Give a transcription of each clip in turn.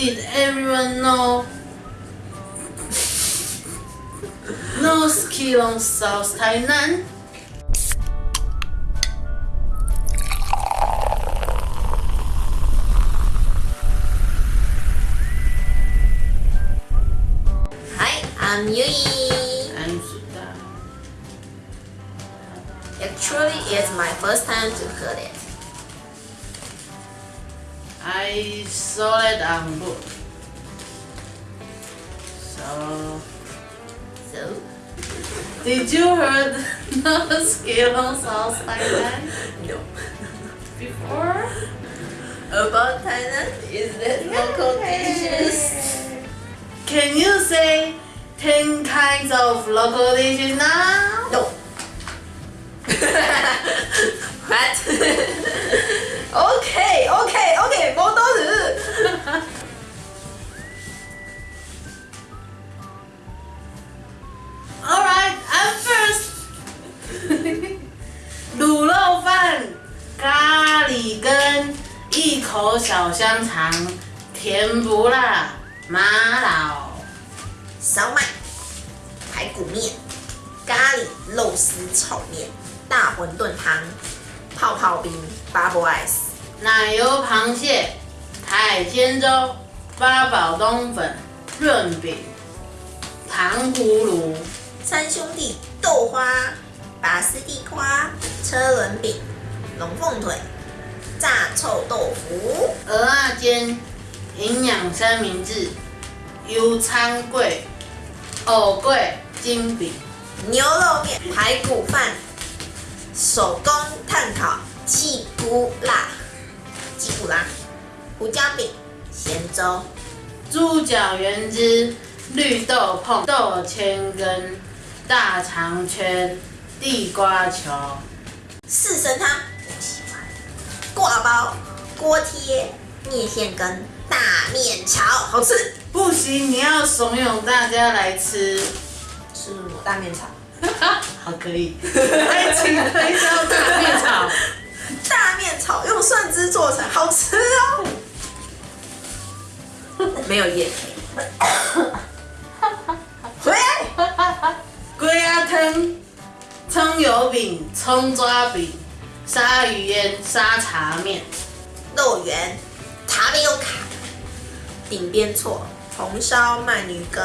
Did everyone know no North Keelung, South Tainan? Hi, I'm Yui. I'm Suda. Actually, it's my first time to hear it. I saw it on book. So, So, did you heard North Keelung, South Tainan no. before? About Tainan, is that local dishes? Can you say 10 kinds of local dishes now? 一口小香肠、甜不辣、麻老。烧麦、排骨面、咖喱肉丝炒面、大馄饨汤、泡泡冰、bubble ice、奶油螃蟹、海鲜粥、八宝冬粉、润饼、糖葫芦、三兄弟豆花、拔丝地瓜、车轮饼、龙凤腿、炸臭豆腐、鹅啊煎、营养三明治、油餐粿、藕桂、金饼。牛肉面、排骨饭、手工炭烤气骨辣、鸡骨辣、胡椒饼、咸粥、猪脚原汁、绿豆碰、豆千根、大肠圈、地瓜球、四神汤。挂包、锅贴、面线羹、大面炒，好吃。不行，你要怂恿大家来吃。吃我大面炒。好，可以。爱情推销大面炒，大面炒用蒜汁做成，好吃哦。没有叶配。回来。龟鸭汤、葱油饼、葱抓饼、鲨鱼烟、沙茶面、肉圆、塔贝欧卡、顶边错、红烧鳗鱼羹、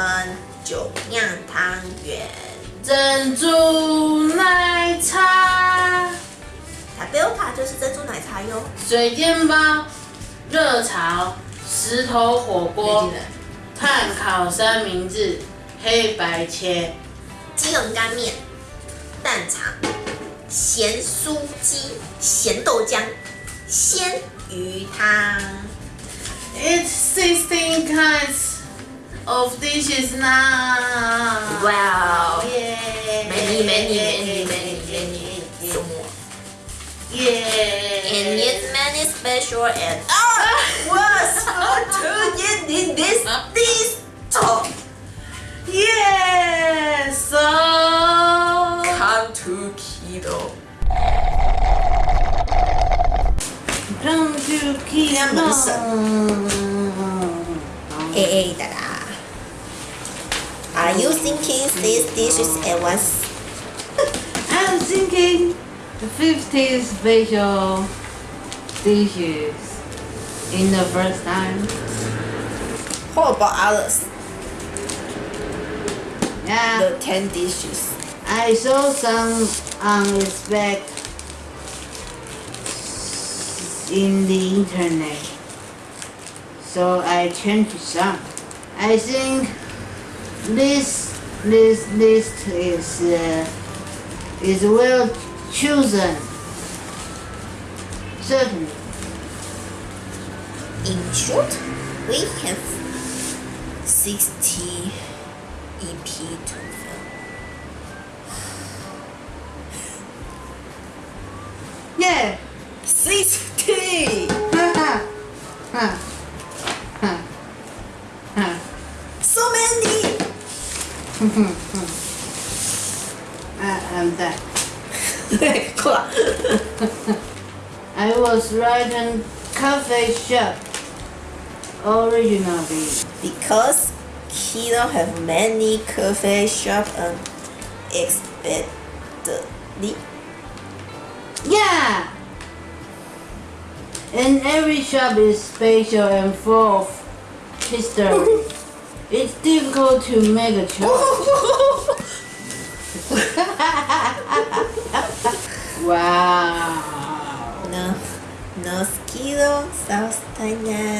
酒酿汤圆。珍珠奶茶、塔贝欧卡就是珍珠奶茶哟。水煎包、热炒、石头火锅、炭烤三明治、黑白切、鸡茸干面、蛋肠、咸酥鸡、咸豆浆、鲜鱼汤。 It's sixteen kinds of dishes now. Wow. Yeah. Many, many, many, many, many. So more. Yeah. And yet many special and I was for to get in this this talk. Yeah. keto. Brown to keto. Hey, da. Are you thinking these dishes at once? I'm thinking the 50 special dishes in the first time. What about others? Yeah. The 10 dishes. I saw some unexpected in the internet, so I changed some. I think this this list is uh, is well chosen. Certainly. In short, we have 60 EP to 60! Ha ha. Ha. Ha. So many! I, I'm done. 过 I was writing cafe shop originally? Because Keelung have many coffee shop and expectedly. Yeah! And every shop is special and full of history. it's difficult to make a choice. wow. no, no Keelung South Tainan.